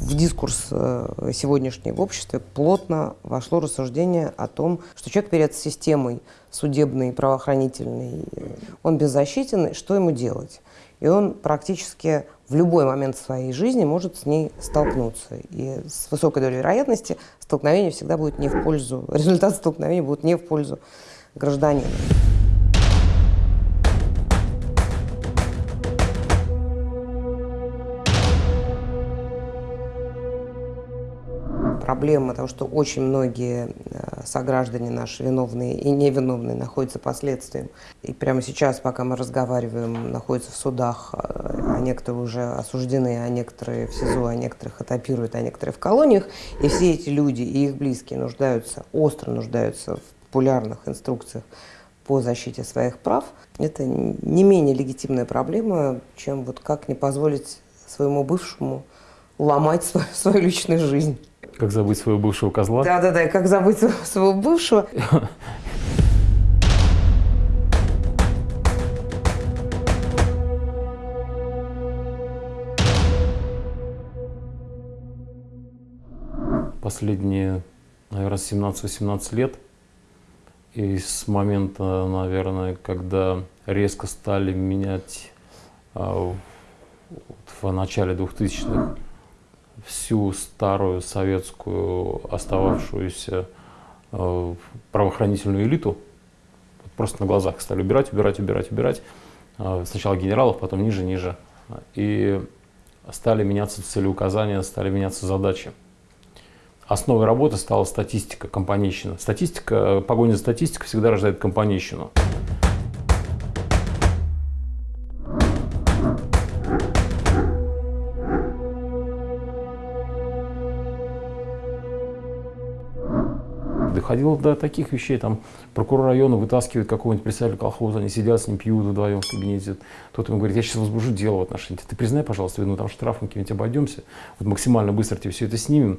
дискурс э, сегодняшний в обществе плотно вошло рассуждение о том, что человек перед системой судебной, правоохранительной, он беззащитен, что ему делать? И он практически в любой момент своей жизни может с ней столкнуться. И с высокой долей вероятности столкновение всегда будет не в пользу, результат столкновения будет не в пользу гражданина. Проблема того, что очень многие э, сограждане наши, виновные и невиновные, находятся под следствием. И прямо сейчас, пока мы разговариваем, находятся в судах, э, а некоторые уже осуждены, а некоторые в СИЗО, а некоторых этапируют, а некоторые в колониях. И все эти люди и их близкие нуждаются, остро нуждаются в популярных инструкциях по защите своих прав. Это не менее легитимная проблема, чем вот как не позволить своему бывшему ломать свою, свою личную жизнь. Как забыть своего бывшего козла? Да-да-да, как забыть своего бывшего. Последние, наверное, 17-18 лет, и с момента, наверное, когда резко стали менять а, в начале 2000-х всю старую советскую остававшуюся э, правоохранительную элиту, просто на глазах стали убирать, убирать, убирать, убирать. Э, сначала генералов, потом ниже, ниже. И стали меняться целеуказания, стали меняться задачи. Основой работы стала статистика, компанейщина. Статистика, погоня за статистикой всегда рождает компанейщину. Доходило до таких вещей, там прокурор района вытаскивает какого-нибудь представителя колхоза, они сидят с ним, пьют вдвоем в кабинете, тот ему говорит, я сейчас возбужу дело в отношении, ты признай, пожалуйста, вину, там штрафом каким-нибудь обойдемся, вот максимально быстро тебе все это снимем,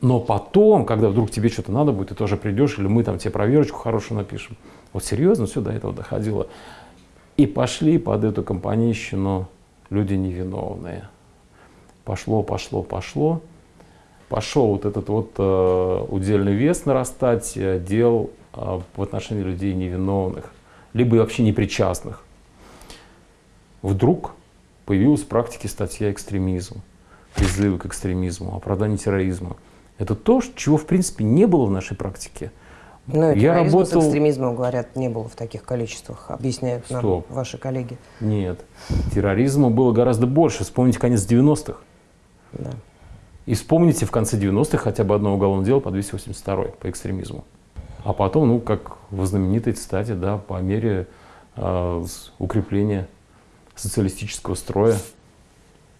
но потом, когда вдруг тебе что-то надо будет, ты тоже придешь, или мы там тебе проверочку хорошую напишем. Вот серьезно все до этого доходило. И пошли под эту компанейщину люди невиновные. Пошло, пошло, пошло пошел вот этот вот э, удельный вес нарастать э, дел э, в отношении людей невиновных, либо вообще непричастных. Вдруг появилась в практике статья экстремизм, призывы к экстремизму, оправдание терроризма. Это то, чего в принципе не было в нашей практике. Ну, я работал... с экстремизмом, говорят, не было в таких количествах, объясняют нам Стоп. ваши коллеги. Нет, терроризма было гораздо больше. Вспомните конец 90-х. Да. И вспомните в конце 90-х хотя бы одно уголовное дело по 282 по экстремизму. А потом, ну, как в знаменитой цитате, да, по мере э, укрепления социалистического строя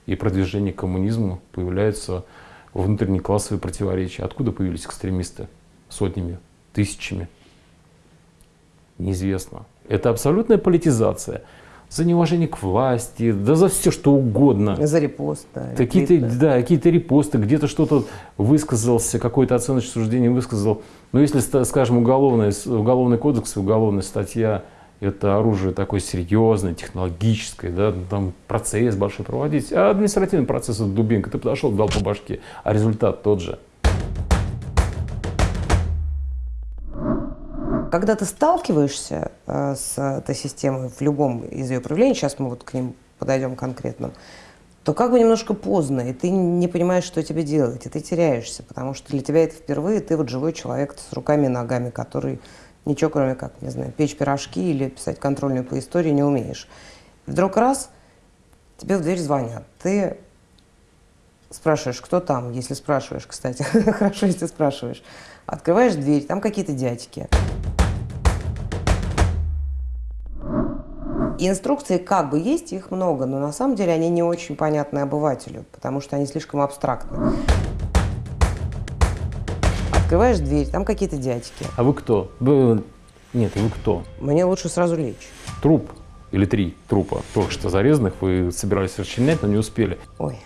и продвижения к коммунизму появляются внутренние классовые противоречия. Откуда появились экстремисты? Сотнями, тысячами? Неизвестно. Это абсолютная политизация за неуважение к власти, да за все что угодно. За репост, да. Какие-то, да, какие-то репосты, где-то что-то высказался, какое-то оценочное суждение высказал. Но если, скажем, уголовный, уголовный кодекс, уголовная статья, это оружие такое серьезное, технологическое, да, там процесс большой проводить, а административный процесс это дубинка, ты подошел, дал по башке, а результат тот же. Когда ты сталкиваешься э, с этой системой в любом из ее проявлений, сейчас мы вот к ним подойдем конкретно, то как бы немножко поздно, и ты не понимаешь, что тебе делать, и ты теряешься, потому что для тебя это впервые, ты вот живой человек с руками и ногами, который ничего, кроме как, не знаю, печь пирожки или писать контрольную по истории не умеешь. И вдруг раз, тебе в дверь звонят, ты спрашиваешь, кто там, если спрашиваешь, кстати, хорошо, если спрашиваешь. Открываешь дверь, там какие-то дядьки. Инструкции как бы есть, их много, но на самом деле они не очень понятны обывателю, потому что они слишком абстрактны. Открываешь дверь, там какие-то дядьки. А вы кто? Вы... Нет, вы кто? Мне лучше сразу лечь. Труп или три трупа, только что зарезанных, вы собирались расчленять, но не успели. Ой.